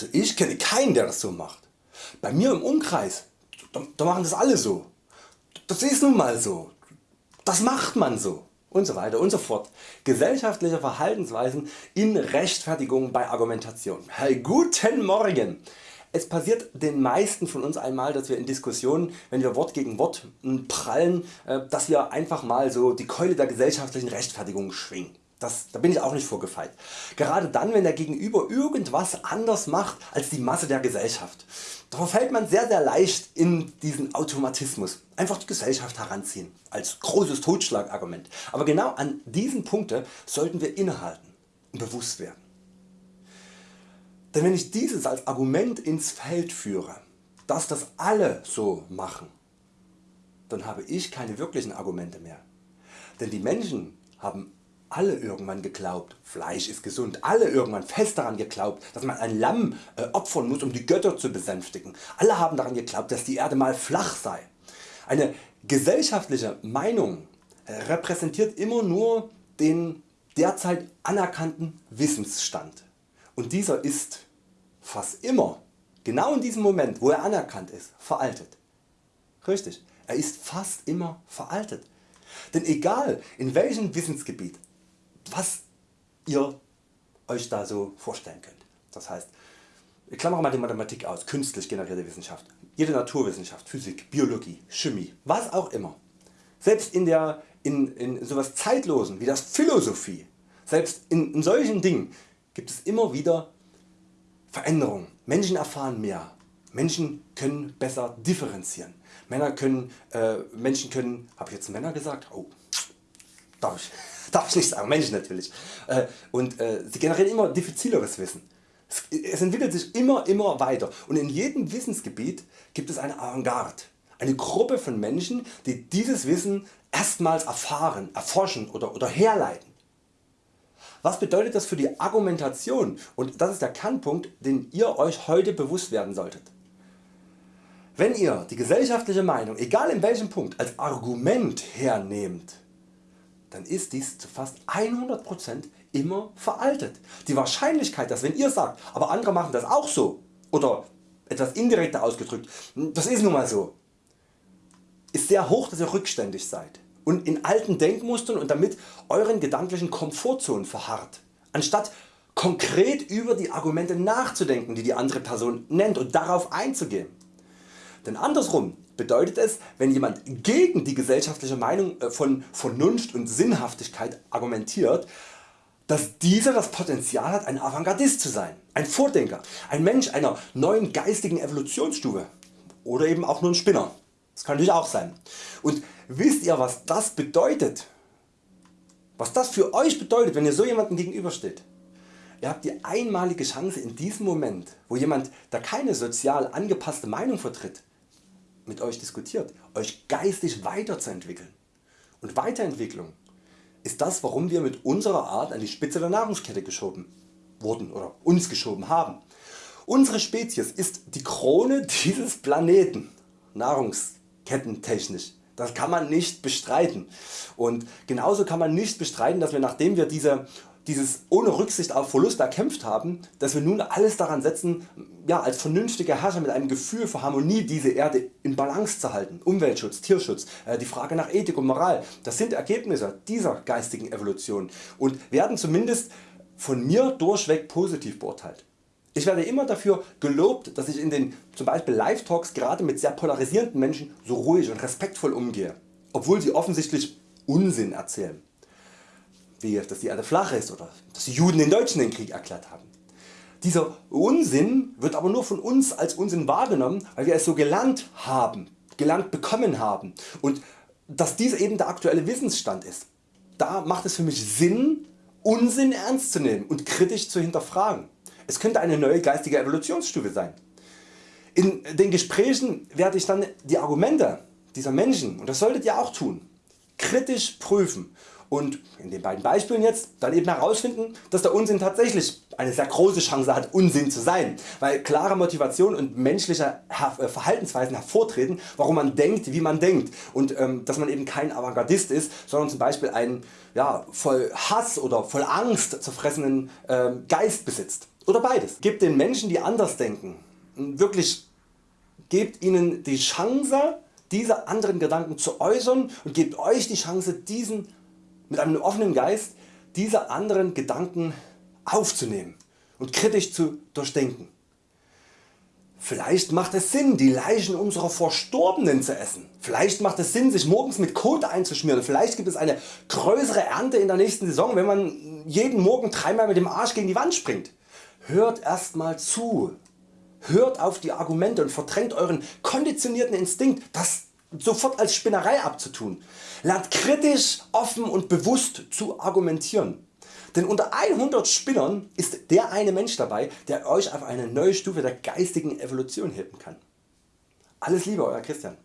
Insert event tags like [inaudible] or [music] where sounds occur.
Also ich kenne keinen der das so macht. Bei mir im Umkreis, da, da machen das alle so. Das ist nun mal so. Das macht man so und so weiter und so fort. Gesellschaftliche Verhaltensweisen in Rechtfertigung bei Argumentation. Hey, guten Morgen! Es passiert den meisten von uns einmal, dass wir in Diskussionen, wenn wir Wort gegen Wort prallen, äh, dass wir einfach mal so die Keule der gesellschaftlichen Rechtfertigung schwingen. Das, da bin ich auch nicht vorgefeilt. Gerade dann wenn der Gegenüber irgendwas anders macht als die Masse der Gesellschaft. Da verfällt man sehr sehr leicht in diesen Automatismus. Einfach die Gesellschaft heranziehen als großes Totschlagargument. Aber genau an diesen Punkte sollten wir innehalten und bewusst werden. Denn wenn ich dieses als Argument ins Feld führe, dass das alle so machen, dann habe ich keine wirklichen Argumente mehr. Denn die Menschen haben alle irgendwann geglaubt, Fleisch ist gesund, alle irgendwann fest daran geglaubt, dass man ein Lamm äh, opfern muss um die Götter zu besänftigen, alle haben daran geglaubt dass die Erde mal flach sei. Eine gesellschaftliche Meinung äh, repräsentiert immer nur den derzeit anerkannten Wissensstand und dieser ist fast immer genau in diesem Moment wo er anerkannt ist veraltet. Richtig, er ist fast immer veraltet. Denn egal in welchem Wissensgebiet was ihr Euch da so vorstellen könnt. Das heißt, ich klammere mal die Mathematik aus, künstlich generierte Wissenschaft, jede Naturwissenschaft, Physik, Biologie, Chemie, was auch immer. Selbst in, der, in, in sowas Zeitlosen wie das Philosophie, selbst in, in solchen Dingen gibt es immer wieder Veränderungen. Menschen erfahren mehr, Menschen können besser differenzieren. Männer können, äh, Menschen können, habe ich jetzt Männer gesagt? Oh, darf ich [laughs] darf ich nicht sagen, Menschen natürlich. Äh, und äh, sie generieren immer diffizileres Wissen. Es entwickelt sich immer immer weiter und in jedem Wissensgebiet gibt es eine Avantgarde, eine Gruppe von Menschen die dieses Wissen erstmals erfahren, erforschen oder, oder herleiten. Was bedeutet das für die Argumentation und das ist der Kernpunkt den ihr Euch heute bewusst werden solltet. Wenn ihr die gesellschaftliche Meinung egal in welchem Punkt als Argument hernehmt, dann ist dies zu fast 100% immer veraltet. Die Wahrscheinlichkeit dass wenn ihr sagt, aber andere machen das auch so oder etwas indirekter ausgedrückt, das ist nun mal so, ist sehr hoch dass ihr rückständig seid und in alten Denkmustern und damit euren gedanklichen Komfortzonen verharrt, anstatt konkret über die Argumente nachzudenken die die andere Person nennt und darauf einzugehen. Denn andersrum bedeutet es wenn jemand gegen die gesellschaftliche Meinung äh, von Vernunft und Sinnhaftigkeit argumentiert, dass dieser das Potenzial hat ein Avantgardist zu sein, ein Vordenker, ein Mensch einer neuen geistigen Evolutionsstufe oder eben auch nur ein Spinner. Das kann natürlich auch sein. Und wisst ihr was das bedeutet? Was das für Euch bedeutet wenn ihr so jemandem gegenübersteht? Ihr habt die einmalige Chance in diesem Moment wo jemand der keine sozial angepasste Meinung vertritt mit Euch diskutiert, Euch geistig weiterzuentwickeln. Und Weiterentwicklung ist das warum wir mit unserer Art an die Spitze der Nahrungskette geschoben wurden oder uns geschoben haben. Unsere Spezies ist die Krone [laughs] dieses Planeten, nahrungskettentechnisch. Das kann man nicht bestreiten. Und genauso kann man nicht bestreiten, dass wir nachdem wir diese dieses ohne Rücksicht auf Verlust erkämpft haben, dass wir nun alles daran setzen ja, als vernünftige Herrscher mit einem Gefühl für Harmonie diese Erde in Balance zu halten. Umweltschutz, Tierschutz, äh, die Frage nach Ethik und Moral, das sind Ergebnisse dieser geistigen Evolution und werden zumindest von mir durchweg positiv beurteilt. Ich werde immer dafür gelobt dass ich in den zum Beispiel Live Talks gerade mit sehr polarisierenden Menschen so ruhig und respektvoll umgehe, obwohl sie offensichtlich Unsinn erzählen wie dass die Erde flach ist oder dass die Juden den Deutschen den Krieg erklärt haben. Dieser Unsinn wird aber nur von uns als Unsinn wahrgenommen, weil wir es so gelernt haben, gelernt bekommen haben und dass dies eben der aktuelle Wissensstand ist. Da macht es für mich Sinn Unsinn ernst zu nehmen und kritisch zu hinterfragen. Es könnte eine neue geistige Evolutionsstufe sein. In den Gesprächen werde ich dann die Argumente dieser Menschen, und das solltet ihr auch tun, kritisch prüfen und in den beiden Beispielen jetzt dann eben herausfinden dass der Unsinn tatsächlich eine sehr große Chance hat Unsinn zu sein, weil klare Motivation und menschliche äh, Verhaltensweisen hervortreten warum man denkt wie man denkt. Und ähm, dass man eben kein Avantgardist ist, sondern zum Beispiel einen ja, voll Hass oder voll Angst zerfressenen ähm, Geist besitzt. Oder beides. Gebt den Menschen die anders denken, wirklich gebt ihnen die Chance diese anderen Gedanken zu äußern und gebt Euch die Chance diesen mit einem offenen Geist diese anderen Gedanken aufzunehmen und kritisch zu durchdenken. Vielleicht macht es Sinn die Leichen unserer Verstorbenen zu essen. Vielleicht macht es Sinn sich morgens mit Kot einzuschmieren. Vielleicht gibt es eine größere Ernte in der nächsten Saison wenn man jeden Morgen dreimal mit dem Arsch gegen die Wand springt. Hört erstmal zu. Hört auf die Argumente und verdrängt Euren konditionierten Instinkt das sofort als Spinnerei abzutun. Lernt kritisch, offen und bewusst zu argumentieren. Denn unter 100 Spinnern ist der eine Mensch dabei der Euch auf eine neue Stufe der geistigen Evolution heben kann. Alles Liebe Euer Christian.